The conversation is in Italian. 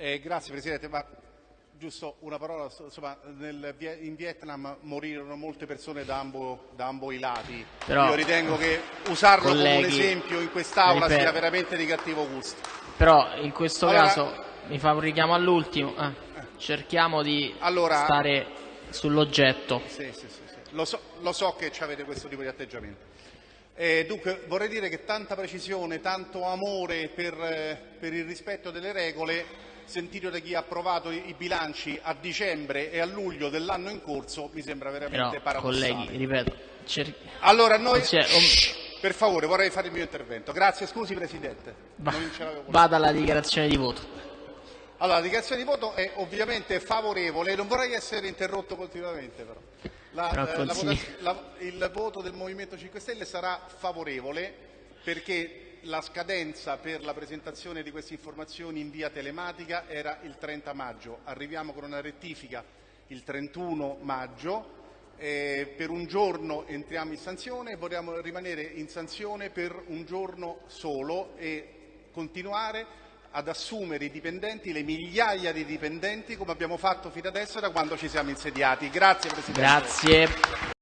Eh, grazie Presidente, ma giusto una parola, insomma, nel, in Vietnam morirono molte persone da ambo, da ambo i lati. Però, Io ritengo che usarlo colleghi, come un esempio in quest'Aula ripeto. sia veramente di cattivo gusto. Però in questo Allora- caso mi fa un richiamo all'ultimo. eh, cerchiamo di Allora- stare sull'oggetto. Sì, sì, sì, sì. Lo, so, lo so che avete questo tipo di atteggiamento. Eh, dunque vorrei dire che tanta precisione, tanto amore per, eh, per il rispetto delle regole, sentito da chi ha approvato i, bilanci a dicembre e a luglio dell'anno in corso, mi sembra Però, veramente paradossale. colleghi, ripeto, cer- Allora, noi... Um- Shh, per favore, vorrei fare il mio intervento. Grazie, scusi Presidente. va- vada alla dichiarazione di voto. Allora, la dichiarazione di voto è ovviamente favorevole, non vorrei essere interrotto continuamente però. La- Però eh, la la- il voto del Movimento 5 Stelle sarà favorevole perché la scadenza per la presentazione di queste informazioni in via telematica era il 30 maggio. Arriviamo con una rettifica il 31 maggio. eh, per un giorno entriamo in sanzione e vogliamo rimanere in sanzione per un giorno solo e continuare ad assumere i dipendenti, le migliaia di dipendenti, come abbiamo fatto fino adesso da quando ci siamo insediati. Grazie Presidente. Grazie.